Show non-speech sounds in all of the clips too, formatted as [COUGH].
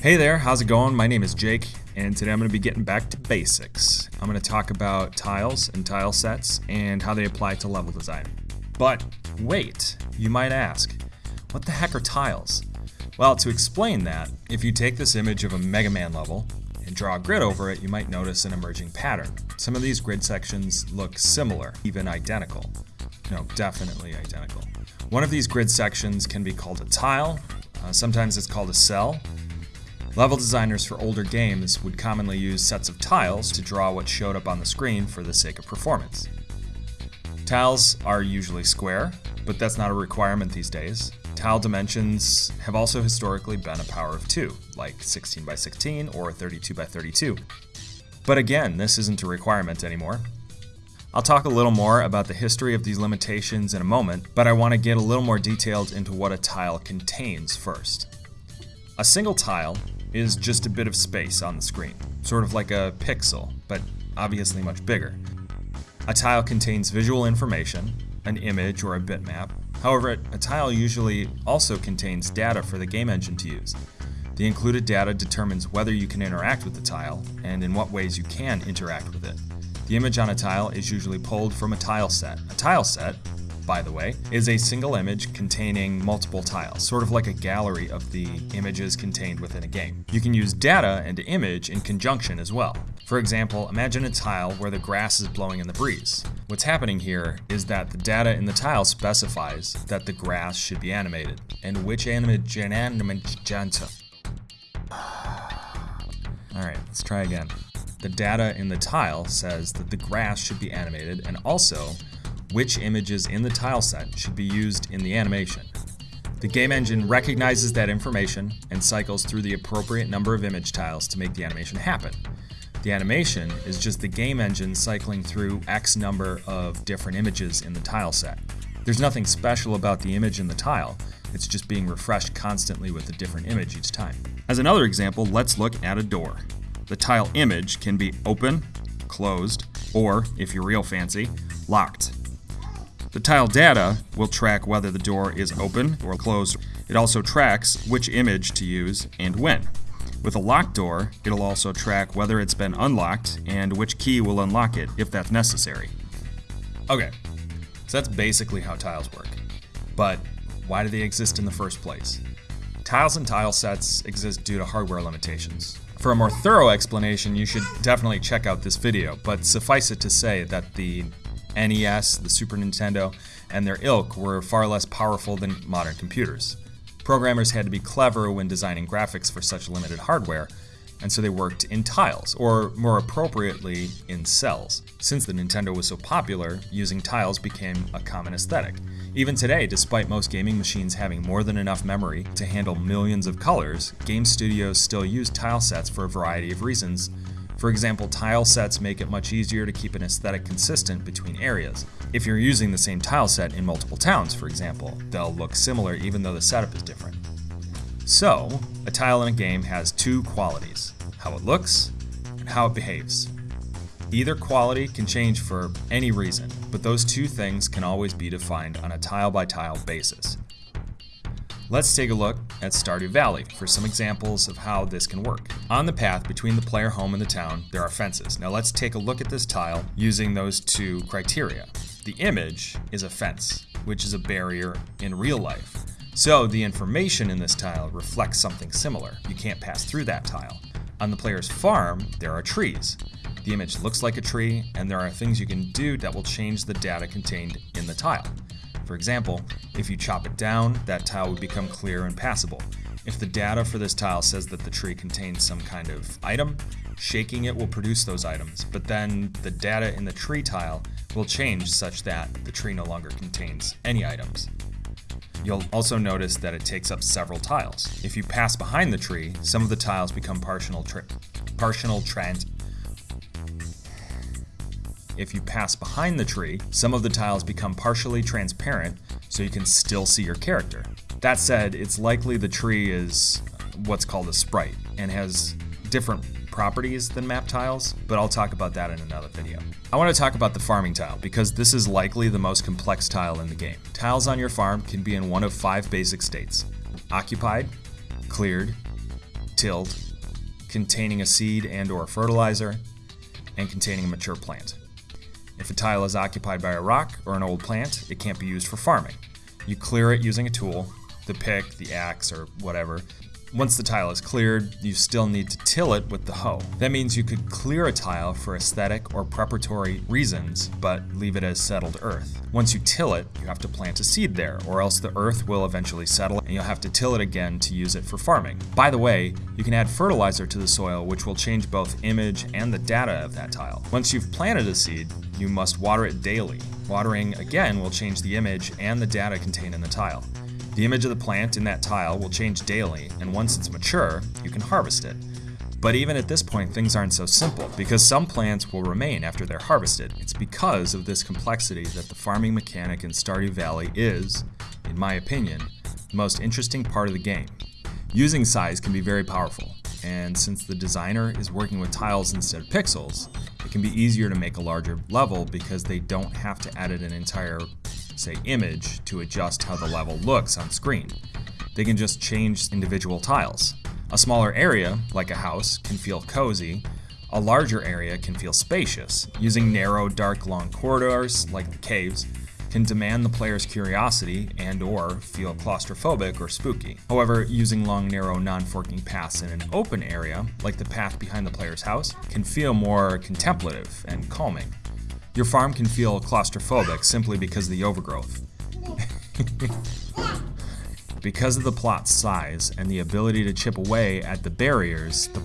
Hey there, how's it going? My name is Jake, and today I'm going to be getting back to basics. I'm going to talk about tiles and tile sets and how they apply to level design. But wait, you might ask, what the heck are tiles? Well, to explain that, if you take this image of a Mega Man level and draw a grid over it, you might notice an emerging pattern. Some of these grid sections look similar, even identical. No, definitely identical. One of these grid sections can be called a tile, uh, sometimes it's called a cell, Level designers for older games would commonly use sets of tiles to draw what showed up on the screen for the sake of performance. Tiles are usually square, but that's not a requirement these days. Tile dimensions have also historically been a power of 2, like 16 by 16 or 32 by 32. But again, this isn't a requirement anymore. I'll talk a little more about the history of these limitations in a moment, but I want to get a little more detailed into what a tile contains first. A single tile is just a bit of space on the screen, sort of like a pixel, but obviously much bigger. A tile contains visual information, an image or a bitmap. However, a tile usually also contains data for the game engine to use. The included data determines whether you can interact with the tile and in what ways you can interact with it. The image on a tile is usually pulled from a tile set. A tile set by the way, is a single image containing multiple tiles, sort of like a gallery of the images contained within a game. You can use data and image in conjunction as well. For example, imagine a tile where the grass is blowing in the breeze. What's happening here is that the data in the tile specifies that the grass should be animated, and which animation Alright, [SIGHS] let's try again. The data in the tile says that the grass should be animated and also which images in the tile set should be used in the animation. The game engine recognizes that information and cycles through the appropriate number of image tiles to make the animation happen. The animation is just the game engine cycling through X number of different images in the tile set. There's nothing special about the image in the tile, it's just being refreshed constantly with a different image each time. As another example, let's look at a door. The tile image can be open, closed, or, if you're real fancy, locked. The tile data will track whether the door is open or closed. It also tracks which image to use and when. With a locked door, it'll also track whether it's been unlocked and which key will unlock it if that's necessary. Okay, so that's basically how tiles work. But why do they exist in the first place? Tiles and tile sets exist due to hardware limitations. For a more thorough explanation, you should definitely check out this video, but suffice it to say that the NES, the Super Nintendo, and their ilk were far less powerful than modern computers. Programmers had to be clever when designing graphics for such limited hardware, and so they worked in tiles, or more appropriately, in cells. Since the Nintendo was so popular, using tiles became a common aesthetic. Even today, despite most gaming machines having more than enough memory to handle millions of colors, game studios still use tile sets for a variety of reasons, for example, tile sets make it much easier to keep an aesthetic consistent between areas. If you're using the same tile set in multiple towns, for example, they'll look similar even though the setup is different. So, a tile in a game has two qualities, how it looks and how it behaves. Either quality can change for any reason, but those two things can always be defined on a tile by tile basis. Let's take a look at Stardew Valley for some examples of how this can work. On the path between the player home and the town, there are fences. Now let's take a look at this tile using those two criteria. The image is a fence, which is a barrier in real life. So the information in this tile reflects something similar. You can't pass through that tile. On the player's farm, there are trees. The image looks like a tree, and there are things you can do that will change the data contained in the tile. For example, if you chop it down, that tile would become clear and passable. If the data for this tile says that the tree contains some kind of item, shaking it will produce those items, but then the data in the tree tile will change such that the tree no longer contains any items. You'll also notice that it takes up several tiles. If you pass behind the tree, some of the tiles become partial, partial trans if you pass behind the tree, some of the tiles become partially transparent so you can still see your character. That said, it's likely the tree is what's called a sprite and has different properties than map tiles, but I'll talk about that in another video. I want to talk about the farming tile because this is likely the most complex tile in the game. Tiles on your farm can be in one of five basic states. Occupied, cleared, tilled, containing a seed and or fertilizer, and containing a mature plant. If a tile is occupied by a rock or an old plant, it can't be used for farming. You clear it using a tool, the pick, the axe, or whatever, once the tile is cleared, you still need to till it with the hoe. That means you could clear a tile for aesthetic or preparatory reasons, but leave it as settled earth. Once you till it, you have to plant a seed there, or else the earth will eventually settle and you'll have to till it again to use it for farming. By the way, you can add fertilizer to the soil which will change both image and the data of that tile. Once you've planted a seed, you must water it daily. Watering again will change the image and the data contained in the tile. The image of the plant in that tile will change daily, and once it's mature, you can harvest it. But even at this point, things aren't so simple, because some plants will remain after they're harvested. It's because of this complexity that the farming mechanic in Stardew Valley is, in my opinion, the most interesting part of the game. Using size can be very powerful, and since the designer is working with tiles instead of pixels, it can be easier to make a larger level because they don't have to edit an entire say image, to adjust how the level looks on screen. They can just change individual tiles. A smaller area, like a house, can feel cozy. A larger area can feel spacious. Using narrow, dark, long corridors, like the caves, can demand the player's curiosity and or feel claustrophobic or spooky. However, using long, narrow, non-forking paths in an open area, like the path behind the player's house, can feel more contemplative and calming. Your farm can feel claustrophobic simply because of the overgrowth. [LAUGHS] because of the plot's size and the ability to chip away at the barriers, the,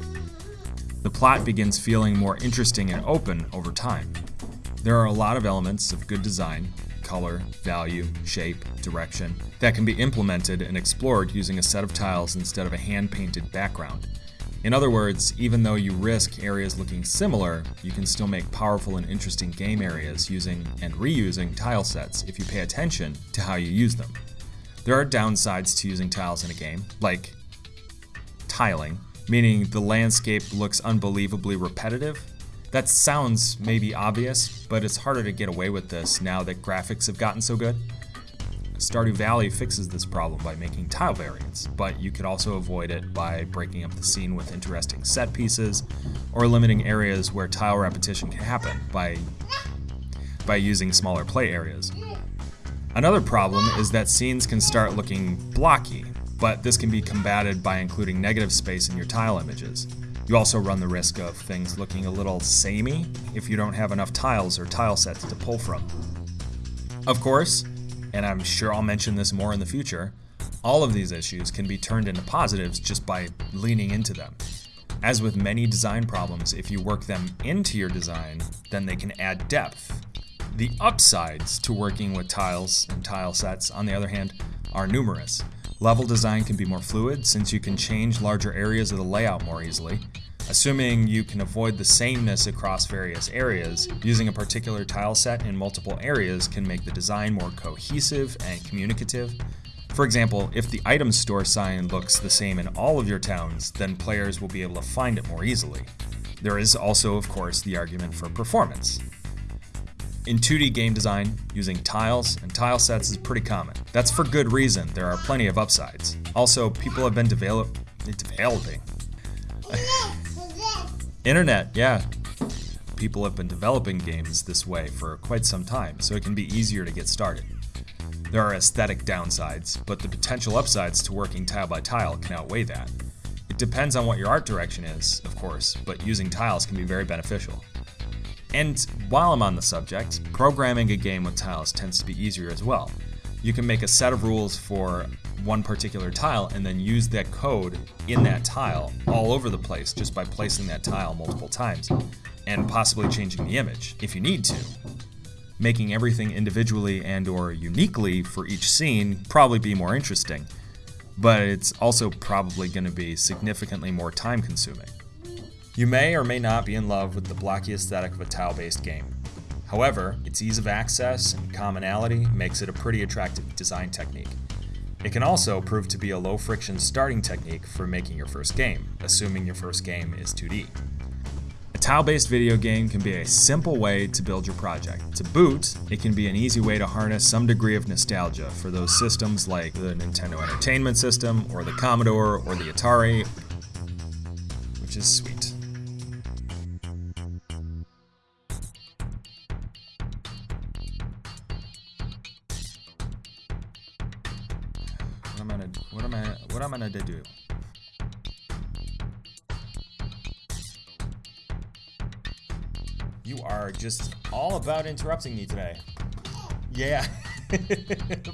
the plot begins feeling more interesting and open over time. There are a lot of elements of good design, color, value, shape, direction, that can be implemented and explored using a set of tiles instead of a hand-painted background. In other words, even though you risk areas looking similar, you can still make powerful and interesting game areas using and reusing tile sets if you pay attention to how you use them. There are downsides to using tiles in a game, like tiling, meaning the landscape looks unbelievably repetitive. That sounds maybe obvious, but it's harder to get away with this now that graphics have gotten so good. Stardew Valley fixes this problem by making tile variants, but you could also avoid it by breaking up the scene with interesting set pieces, or limiting areas where tile repetition can happen by, by using smaller play areas. Another problem is that scenes can start looking blocky, but this can be combated by including negative space in your tile images. You also run the risk of things looking a little samey if you don't have enough tiles or tile sets to pull from. Of course, and I'm sure I'll mention this more in the future, all of these issues can be turned into positives just by leaning into them. As with many design problems, if you work them into your design, then they can add depth. The upsides to working with tiles and tile sets, on the other hand, are numerous. Level design can be more fluid since you can change larger areas of the layout more easily, Assuming you can avoid the sameness across various areas, using a particular tile set in multiple areas can make the design more cohesive and communicative. For example, if the item store sign looks the same in all of your towns, then players will be able to find it more easily. There is also, of course, the argument for performance. In 2D game design, using tiles and tile sets is pretty common. That's for good reason, there are plenty of upsides. Also, people have been develop developing [LAUGHS] Internet, yeah. People have been developing games this way for quite some time, so it can be easier to get started. There are aesthetic downsides, but the potential upsides to working tile by tile can outweigh that. It depends on what your art direction is, of course, but using tiles can be very beneficial. And while I'm on the subject, programming a game with tiles tends to be easier as well. You can make a set of rules for one particular tile and then use that code in that tile all over the place just by placing that tile multiple times and possibly changing the image if you need to. Making everything individually and or uniquely for each scene probably be more interesting, but it's also probably going to be significantly more time consuming. You may or may not be in love with the blocky aesthetic of a tile-based game. However, its ease of access and commonality makes it a pretty attractive design technique. It can also prove to be a low-friction starting technique for making your first game, assuming your first game is 2D. A tile-based video game can be a simple way to build your project. To boot, it can be an easy way to harness some degree of nostalgia for those systems like the Nintendo Entertainment System, or the Commodore, or the Atari, which is sweet. I'm gonna what am I what I'm gonna do? You are just all about interrupting me today. Yeah. [LAUGHS]